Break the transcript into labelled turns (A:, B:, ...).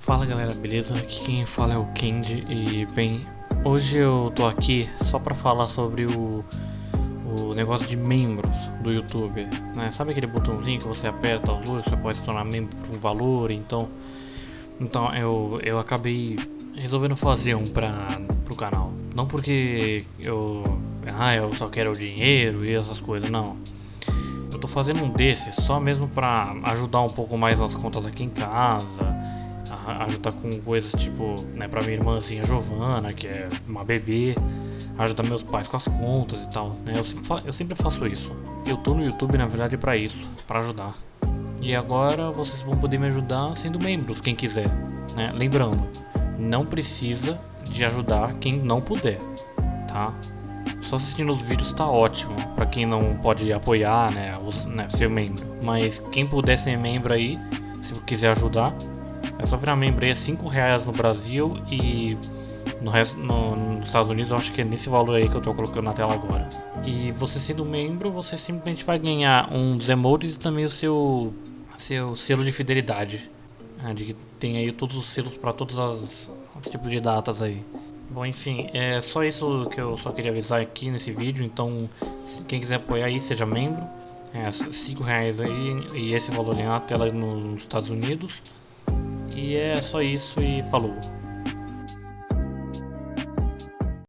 A: Fala galera, beleza? Aqui quem fala é o Kendi e bem, hoje eu tô aqui só pra falar sobre o, o negócio de membros do YouTube, né? Sabe aquele botãozinho que você aperta as luzes, você pode se tornar membro por um valor, então... Então eu, eu acabei resolvendo fazer um pra, pro canal. Não porque eu, ah, eu só quero o dinheiro e essas coisas, não. Eu tô fazendo um desses só mesmo pra ajudar um pouco mais nas contas aqui em casa ajudar com coisas tipo, né, pra minha irmãzinha Giovana, que é uma bebê, ajudar meus pais com as contas e tal, né, eu sempre, eu sempre faço isso. Eu tô no YouTube, na verdade, para isso, para ajudar. E agora vocês vão poder me ajudar sendo membros, quem quiser, né, lembrando, não precisa de ajudar quem não puder, tá? Só assistindo os vídeos tá ótimo, para quem não pode apoiar, né, os, né, ser membro. Mas quem puder ser membro aí, se quiser ajudar, é só virar é 5 reais no Brasil e no resto, no, nos Estados Unidos eu acho que é nesse valor aí que eu tô colocando na tela agora. E você sendo membro, você simplesmente vai ganhar uns emotes e também o seu, seu selo de fidelidade. Né, de que tem aí todos os selos para todos as, os tipos de datas aí. Bom, enfim, é só isso que eu só queria avisar aqui nesse vídeo, então quem quiser apoiar aí, seja membro. É 5 reais aí e esse valor na tela nos Estados Unidos. E é só isso e falou.